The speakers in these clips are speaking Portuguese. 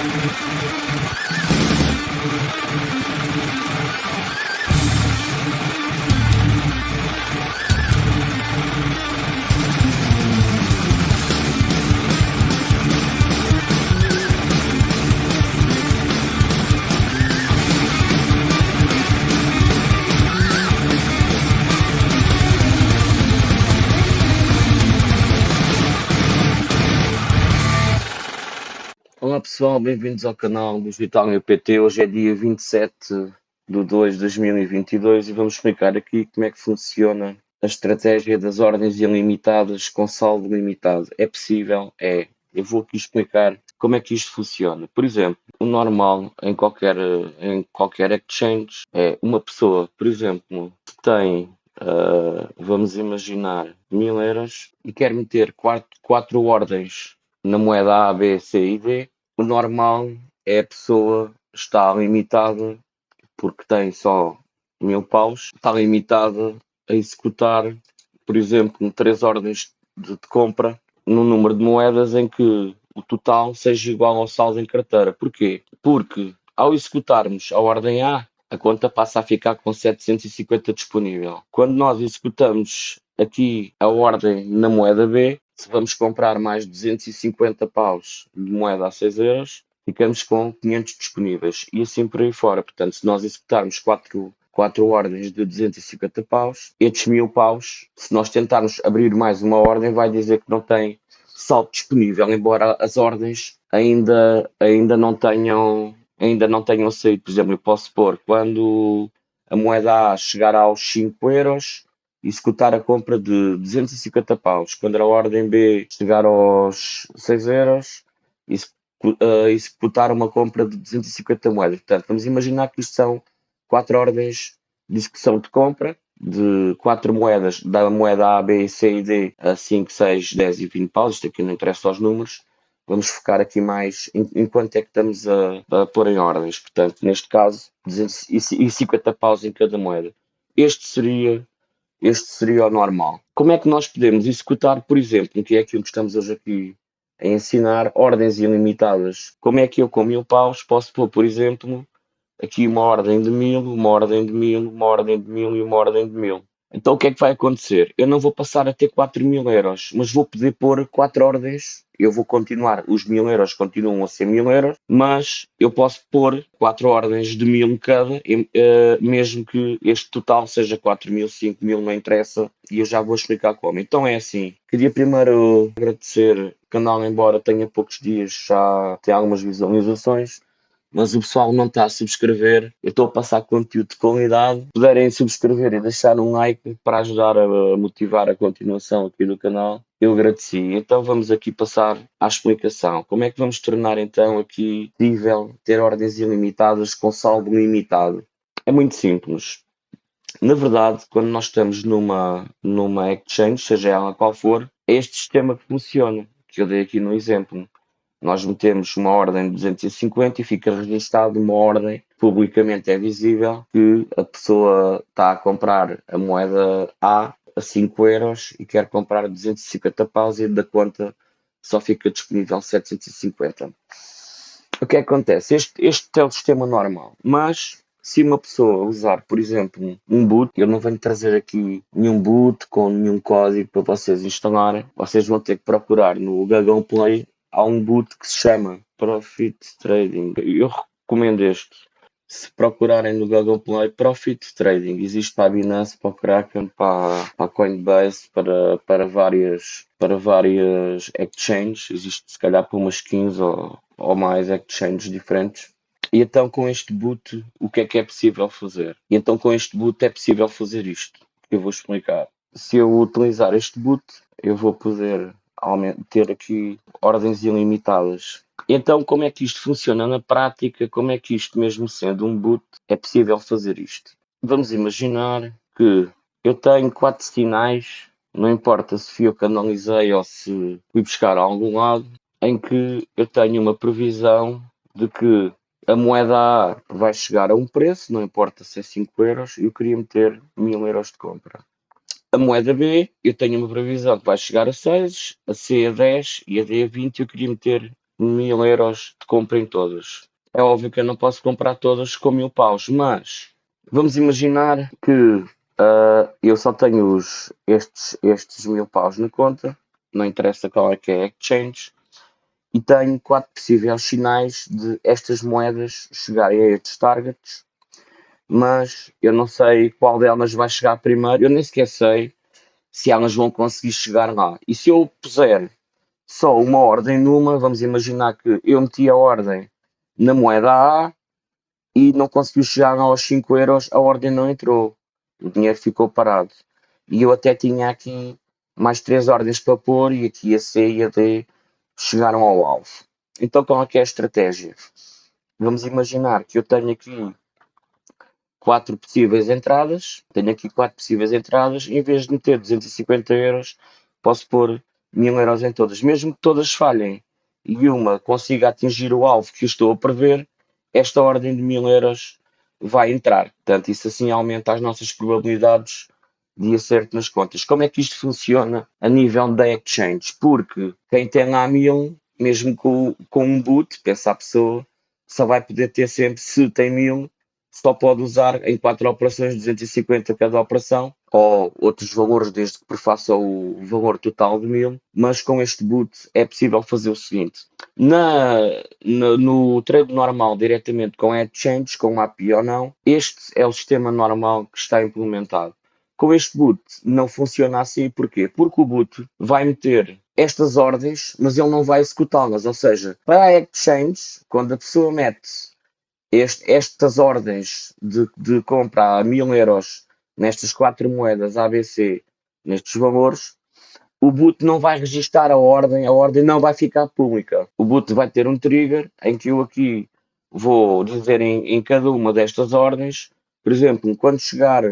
Olá pessoal, bem-vindos ao canal do Digital PT. Hoje é dia 27 de 2 de 2022 e vamos explicar aqui como é que funciona a estratégia das ordens ilimitadas com saldo limitado. É possível? É. Eu vou aqui explicar como é que isto funciona. Por exemplo, o normal em qualquer, em qualquer exchange é uma pessoa, por exemplo, tem Uh, vamos imaginar mil euros e quer meter quatro, quatro ordens na moeda A, B, C e D, o normal é a pessoa estar limitada, porque tem só mil paus, está limitada a executar, por exemplo, três ordens de, de compra num número de moedas em que o total seja igual ao saldo em carteira. Porquê? Porque ao executarmos a ordem A, a conta passa a ficar com 750 disponível. Quando nós executamos aqui a ordem na moeda B, se vamos comprar mais 250 paus de moeda a 6 euros, ficamos com 500 disponíveis e assim por aí fora. Portanto, se nós executarmos 4, 4 ordens de 250 paus, estes 1000 paus, se nós tentarmos abrir mais uma ordem, vai dizer que não tem saldo disponível, embora as ordens ainda, ainda não tenham ainda não tenham saído. Por exemplo, eu posso pôr quando a moeda A chegar aos 5 euros, executar a compra de 250 paus. Quando a ordem B chegar aos 6 euros, uh, executar uma compra de 250 moedas. Portanto, vamos imaginar que isto são quatro ordens de execução de compra de quatro moedas, da moeda A, B, C e D a 5, 6, 10 e 20 paus. Isto aqui não interessa aos números. Vamos focar aqui mais em quanto é que estamos a, a pôr em ordens. Portanto, neste caso, 250 paus em cada moeda. Este seria este seria o normal. Como é que nós podemos executar, por exemplo, que é aquilo que estamos hoje aqui a ensinar, ordens ilimitadas? Como é que eu com mil paus posso pôr, por exemplo, aqui uma ordem de mil, uma ordem de mil, uma ordem de mil e uma ordem de mil? Então o que é que vai acontecer? Eu não vou passar a ter 4 mil euros, mas vou poder pôr 4 ordens. Eu vou continuar, os mil euros continuam a ser mil euros, mas eu posso pôr 4 ordens de mil cada, eh, mesmo que este total seja 4 mil, 5 mil, não interessa, e eu já vou explicar como. Então é assim, queria primeiro agradecer o canal, embora tenha poucos dias, já tem algumas visualizações mas o pessoal não está a subscrever. Eu estou a passar conteúdo de qualidade. Puderem subscrever e deixar um like para ajudar a motivar a continuação aqui do canal, eu agradeci. Então vamos aqui passar à explicação. Como é que vamos tornar então aqui possível ter ordens ilimitadas com saldo limitado? É muito simples. Na verdade, quando nós estamos numa, numa exchange, seja ela qual for, é este sistema que funciona, que eu dei aqui no exemplo nós metemos uma ordem de 250 e fica registado uma ordem publicamente é visível que a pessoa está a comprar a moeda A a 5 euros e quer comprar 250 paus e da conta só fica disponível 750. O que, que acontece? Este, este é o sistema normal, mas se uma pessoa usar, por exemplo, um boot, eu não venho trazer aqui nenhum boot com nenhum código para vocês instalarem, vocês vão ter que procurar no Google Play há um boot que se chama Profit Trading. Eu recomendo este. Se procurarem no Google Play, Profit Trading. Existe para a Binance, para o Kraken, para, para a Coinbase, para, para, várias, para várias exchanges. Existe se calhar para umas 15 ou, ou mais exchanges diferentes. E então com este boot, o que é que é possível fazer? E então com este boot é possível fazer isto. Eu vou explicar. Se eu utilizar este boot, eu vou poder ter aqui ordens ilimitadas. Então, como é que isto funciona na prática? Como é que isto, mesmo sendo um boot, é possível fazer isto? Vamos imaginar que eu tenho quatro sinais, não importa se fui eu que analisei ou se fui buscar a algum lado, em que eu tenho uma previsão de que a moeda A vai chegar a um preço, não importa se é 5 euros, eu queria meter 1000 euros de compra. A moeda B, eu tenho uma previsão que vai chegar a 6, a C a 10 e a D a 20. Eu queria meter mil euros de compra em todas. É óbvio que eu não posso comprar todas com mil paus, mas vamos imaginar que uh, eu só tenho os, estes, estes mil paus na conta, não interessa qual é que é a exchange, e tenho quatro possíveis sinais de estas moedas chegarem a estes targets, mas eu não sei qual delas vai chegar primeiro, eu nem sequer sei se elas vão conseguir chegar lá. E se eu puser só uma ordem numa, vamos imaginar que eu meti a ordem na moeda A e não conseguiu chegar aos 5 euros, a ordem não entrou, o dinheiro ficou parado. E eu até tinha aqui mais três ordens para pôr e aqui a C e a D chegaram ao alvo. Então qual é que é a estratégia? Vamos imaginar que eu tenho aqui quatro possíveis entradas, tenho aqui quatro possíveis entradas, em vez de meter 250 euros, posso pôr 1000 euros em todas, mesmo que todas falhem e uma consiga atingir o alvo que estou a prever, esta ordem de 1000 euros vai entrar. Portanto, isso assim aumenta as nossas probabilidades de acerto nas contas. Como é que isto funciona a nível da exchange? Porque quem tem lá 1000, mesmo com, com um boot, pensa a pessoa, só vai poder ter sempre, se tem 1000, só pode usar em quatro operações 250 cada operação ou outros valores desde que prefaça o valor total de 1000, mas com este boot é possível fazer o seguinte. Na, na, no trade normal, diretamente com exchange, com API ou não, este é o sistema normal que está implementado. Com este boot não funciona assim, porquê? Porque o boot vai meter estas ordens, mas ele não vai executá-las. Ou seja, para a exchange, quando a pessoa mete este, estas ordens de, de compra a mil euros nestas quatro moedas ABC, nestes valores, o boot não vai registar a ordem, a ordem não vai ficar pública. O boot vai ter um trigger em que eu aqui vou dizer em, em cada uma destas ordens, por exemplo, quando chegar,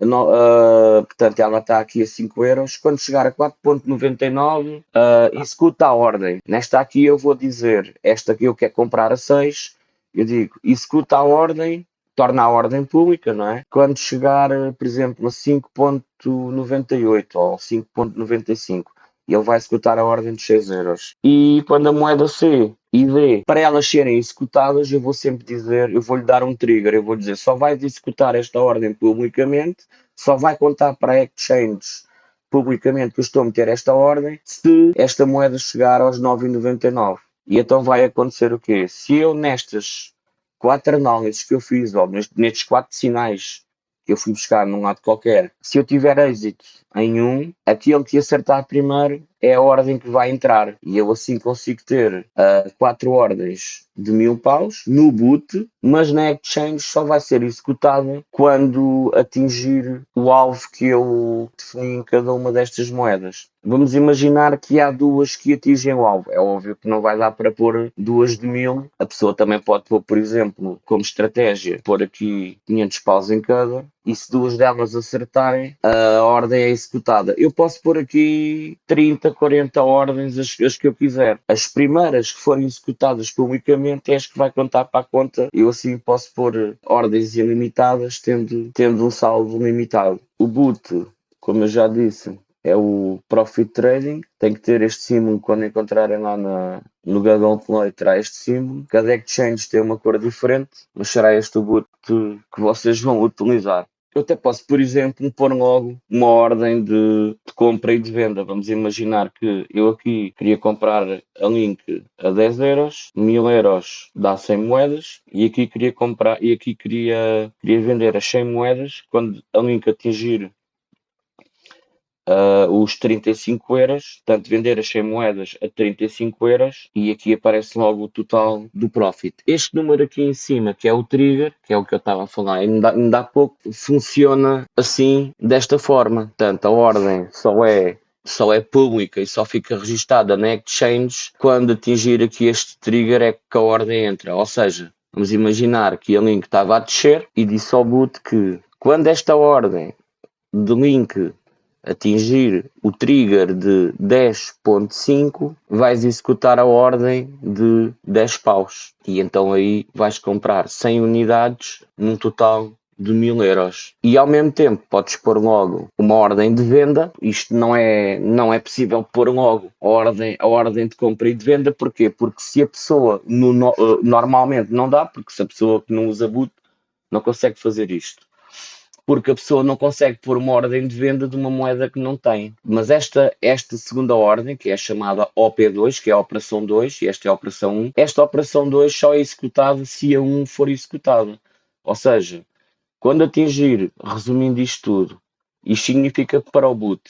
no, uh, portanto ela está aqui a 5 euros, quando chegar a 4.99, uh, executa a ordem. Nesta aqui eu vou dizer, esta aqui eu quero comprar a 6, eu digo, executa a ordem, torna a ordem pública, não é? Quando chegar, por exemplo, a 5.98 ou 5.95, ele vai executar a ordem de 6 euros. E quando a moeda C e D, para elas serem executadas, eu vou sempre dizer, eu vou-lhe dar um trigger, eu vou dizer, só vai executar esta ordem publicamente, só vai contar para a exchange publicamente que eu estou a meter esta ordem, se esta moeda chegar aos 9,99. E então vai acontecer o quê? Se eu nestas quatro análises que eu fiz, ou nestes quatro sinais que eu fui buscar num lado qualquer, se eu tiver êxito em um, aquele que acertar primeiro é a ordem que vai entrar. E eu assim consigo ter uh, quatro ordens de mil paus no boot, mas na exchange só vai ser executada quando atingir o alvo que eu defini em cada uma destas moedas. Vamos imaginar que há duas que atingem o alvo. É óbvio que não vai dar para pôr duas de mil. A pessoa também pode pôr, por exemplo, como estratégia, pôr aqui 500 paus em cada. E se duas delas acertarem, a ordem é executada. Eu posso pôr aqui 30, 40 ordens, as, as que eu quiser. As primeiras que forem executadas publicamente é as que vai contar para a conta. Eu assim posso pôr ordens ilimitadas, tendo, tendo um saldo limitado. O boot, como eu já disse, é o Profit Trading. Tem que ter este símbolo quando encontrarem lá na, no Google Play, terá este símbolo. Cada exchange tem uma cor diferente, mas será este o boot que vocês vão utilizar. Eu até posso, por exemplo, pôr logo uma ordem de, de, compra e de venda. Vamos imaginar que eu aqui queria comprar a Link a 10 euros, 1000 euros dá 100 moedas, e aqui queria comprar, e aqui queria, queria vender as 100 moedas. Quando a Link atingir uh, os 35 euros, portanto vender as 100 moedas a 35 euros e aqui aparece logo o total do profit. Este número aqui em cima, que é o trigger, que é o que eu estava a falar ainda, ainda há pouco, funciona assim, desta forma. Portanto, a ordem só é só é pública e só fica registada na exchange quando atingir aqui este trigger é que a ordem entra. Ou seja, vamos imaginar que a link estava a descer e disse ao boot que quando esta ordem de link atingir o trigger de 10.5, vais executar a ordem de 10 paus. E então aí vais comprar 100 unidades num total de mil euros. E ao mesmo tempo podes pôr logo uma ordem de venda. Isto não é, não é possível pôr logo a ordem, a ordem de compra e de venda. Porquê? Porque se a pessoa no, eh, normalmente não dá, porque se a pessoa que não usa boot não consegue fazer isto porque a pessoa não consegue pôr uma ordem de venda de uma moeda que não tem. Mas esta, esta segunda ordem, que é chamada OP2, que é a operação 2, e esta é a operação 1, esta operação 2 só é executada se a 1 for executada. Ou seja, quando atingir, resumindo isto tudo, isto significa para o boot,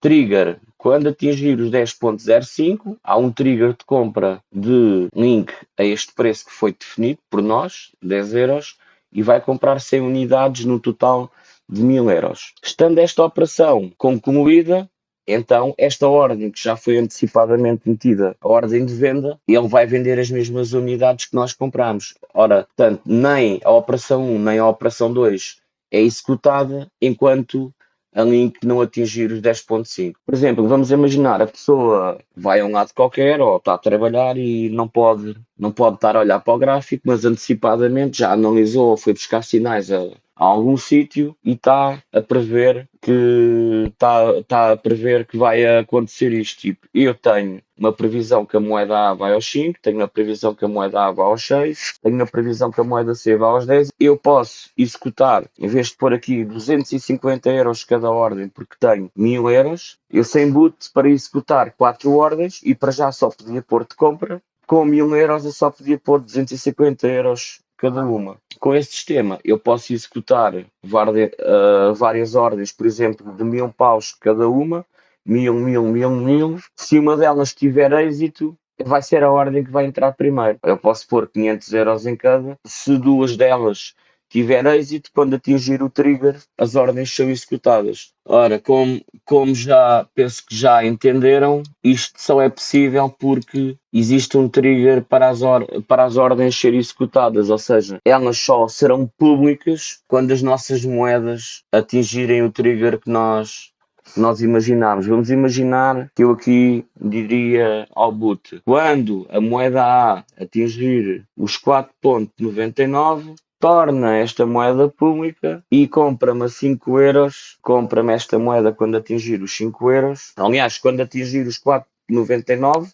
trigger, quando atingir os 10.05, há um trigger de compra de link a este preço que foi definido por nós, 10 euros, e vai comprar 100 unidades no total de 1000 euros. Estando esta operação concluída, então esta ordem que já foi antecipadamente metida, a ordem de venda, ele vai vender as mesmas unidades que nós compramos. Ora, portanto, nem a operação 1 nem a operação 2 é executada enquanto a link não atingir os 10.5. Por exemplo, vamos imaginar a pessoa vai a um lado qualquer ou está a trabalhar e não pode, não pode estar a olhar para o gráfico, mas antecipadamente já analisou, foi buscar sinais a, a algum sítio e está a prever que está, está a prever que vai acontecer isto. Tipo, eu tenho uma previsão que a moeda A vai aos 5, tenho uma previsão que a moeda A vai aos 6, tenho uma previsão que a moeda C vai aos 10. Eu posso executar, em vez de pôr aqui 250 euros cada ordem, porque tenho 1000 euros, eu sem boot para executar 4 ordens e para já só podia pôr de compra. Com 1000 euros eu só podia pôr 250 euros cada uma. Com este sistema, eu posso executar várias, uh, várias ordens, por exemplo, de mil paus cada uma, mil, mil, mil, mil. Se uma delas tiver êxito, vai ser a ordem que vai entrar primeiro. Eu posso pôr 500 euros em cada. Se duas delas tiver êxito, quando atingir o trigger, as ordens são executadas. Ora, como, como já penso que já entenderam, isto só é possível porque existe um trigger para as, para as ordens serem executadas, ou seja, elas só serão públicas quando as nossas moedas atingirem o trigger que nós nós imaginarmos. Vamos imaginar que eu aqui diria ao boot, quando a moeda A atingir os 4.99, torna esta moeda pública e compra-me a 5 euros, compra-me esta moeda quando atingir os 5 euros, aliás, quando atingir os 4,99,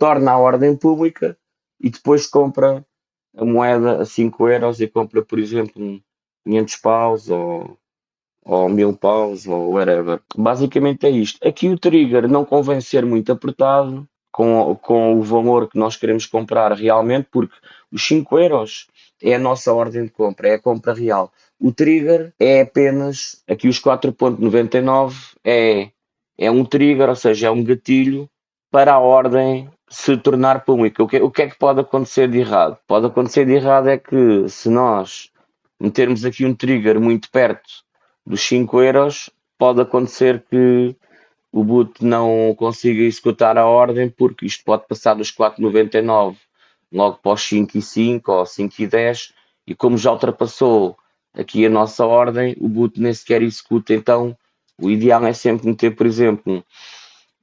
torna a ordem pública e depois compra a moeda a 5 euros e compra, por exemplo, 500 paus ou, ou 1000 paus ou whatever. Basicamente é isto. Aqui o trigger não convém ser muito apertado com, com o valor que nós queremos comprar realmente, porque os 5 euros é a nossa ordem de compra, é a compra real. O trigger é apenas, aqui os 4.99 é, é um trigger, ou seja, é um gatilho para a ordem se tornar pública. O que, o que é que pode acontecer de errado? Pode acontecer de errado é que se nós metermos aqui um trigger muito perto dos 5 euros, pode acontecer que o boot não consiga executar a ordem porque isto pode passar dos 4,99 logo para os 5 e 5 ou 5 e 10 e como já ultrapassou aqui a nossa ordem, o boot nem sequer executa, então o ideal é sempre meter, por exemplo,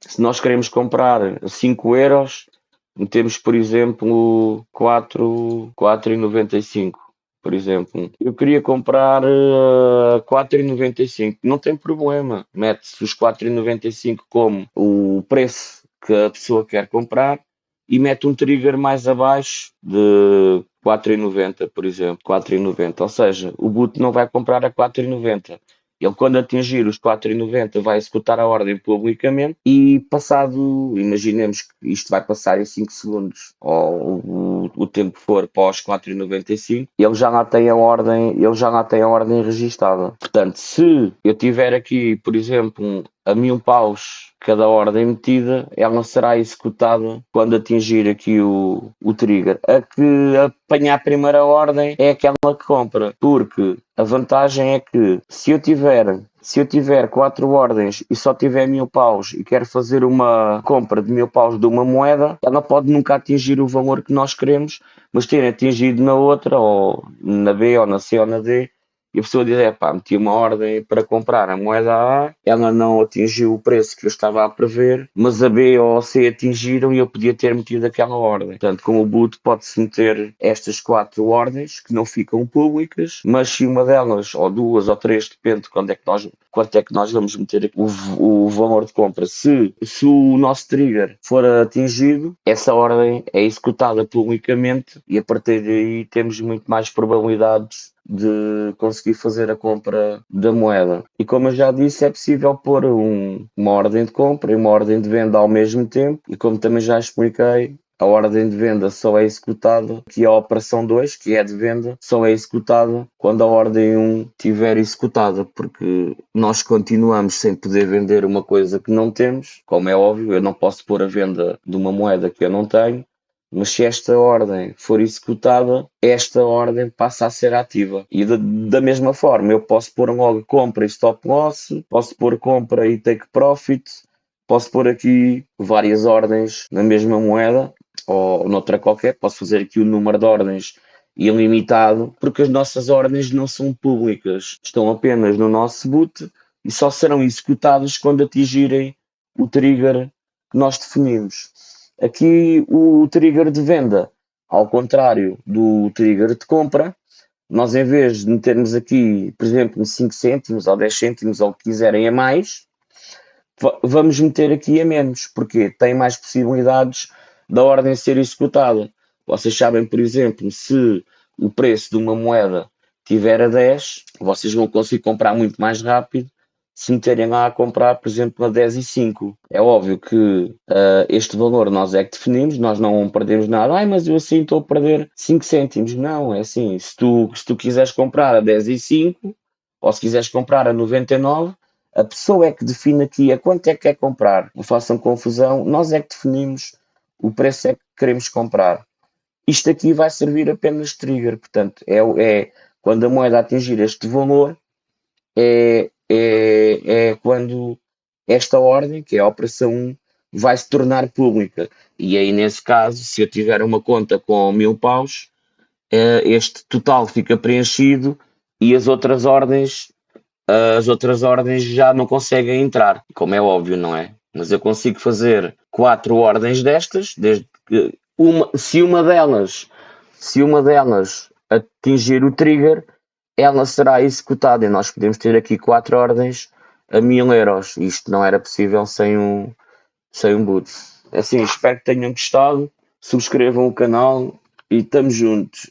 se nós queremos comprar 5 euros, metemos, por exemplo, 4, 4,95 por exemplo. Eu queria comprar uh, 4,95. Não tem problema. Mete-se os 4,95 como o preço que a pessoa quer comprar e mete um trigger mais abaixo de 4,90, por exemplo, 4,90. Ou seja, o boot não vai comprar a 4,90. Ele, quando atingir os 4,90, vai executar a ordem publicamente e, passado, imaginemos que isto vai passar em 5 segundos, ou o, o tempo que for pós 4,95, ele já lá tem a ordem, ele já lá tem a ordem registada. Portanto, se eu tiver aqui, por exemplo, a mil paus cada ordem metida, ela será executada quando atingir aqui o, o trigger. A que apanhar a primeira ordem é aquela que compra, porque a vantagem é que se eu tiver se eu tiver quatro ordens e só tiver mil paus e quero fazer uma compra de mil paus de uma moeda, ela pode nunca atingir o valor que nós queremos, mas ter atingido na outra, ou na B, ou na C, ou na D, e a pessoa diz, é pá, meti uma ordem para comprar a moeda A, ela não atingiu o preço que eu estava a prever, mas a B ou a C atingiram e eu podia ter metido aquela ordem. Portanto, com o boot pode-se meter estas quatro ordens que não ficam públicas, mas se uma delas, ou duas ou três, depende de quando é que nós, quanto é que nós vamos meter o, o valor de compra. Se, se o nosso trigger for atingido, essa ordem é executada publicamente e a partir daí temos muito mais probabilidades de conseguir fazer a compra da moeda. E como eu já disse, é possível pôr um, uma ordem de compra e uma ordem de venda ao mesmo tempo. E como também já expliquei, a ordem de venda só é executada, que a operação 2, que é de venda, só é executada quando a ordem 1 estiver executada, porque nós continuamos sem poder vender uma coisa que não temos, como é óbvio, eu não posso pôr a venda de uma moeda que eu não tenho, mas se esta ordem for executada, esta ordem passa a ser ativa. E da, da mesma forma, eu posso pôr logo compra e stop loss, posso pôr compra e take profit, posso pôr aqui várias ordens na mesma moeda ou noutra qualquer, posso fazer aqui o número de ordens ilimitado, porque as nossas ordens não são públicas, estão apenas no nosso boot e só serão executadas quando atingirem o trigger que nós definimos. Aqui o trigger de venda, ao contrário do trigger de compra, nós em vez de metermos aqui, por exemplo, 5 cêntimos ou 10 cêntimos ou o que quiserem a mais, vamos meter aqui a menos, porque tem mais possibilidades da ordem ser executada. Vocês sabem, por exemplo, se o preço de uma moeda tiver a 10, vocês vão conseguir comprar muito mais rápido se meterem lá a comprar, por exemplo, a 10 e 5. É óbvio que uh, este valor nós é que definimos, nós não perdemos nada. Ai, mas eu assim estou a perder 5 cêntimos. Não, é assim, se tu, se tu quiseres comprar a 10 e 5, ou se quiseres comprar a 99, a pessoa é que define aqui a quanto é que quer comprar. Não façam confusão, nós é que definimos o preço é que queremos comprar. Isto aqui vai servir apenas de trigger, portanto, é, é quando a moeda atingir este valor, é, é, é quando esta ordem, que é a operação 1, vai se tornar pública. E aí, nesse caso, se eu tiver uma conta com mil paus, é, este total fica preenchido e as outras ordens as outras ordens já não conseguem entrar, como é óbvio, não é? Mas eu consigo fazer quatro ordens destas, desde que uma, se uma delas, se uma delas atingir o trigger, ela será executada e nós podemos ter aqui quatro ordens a mil euros. Isto não era possível sem um, sem um boot. Assim, espero que tenham gostado. Subscrevam o canal e estamos juntos.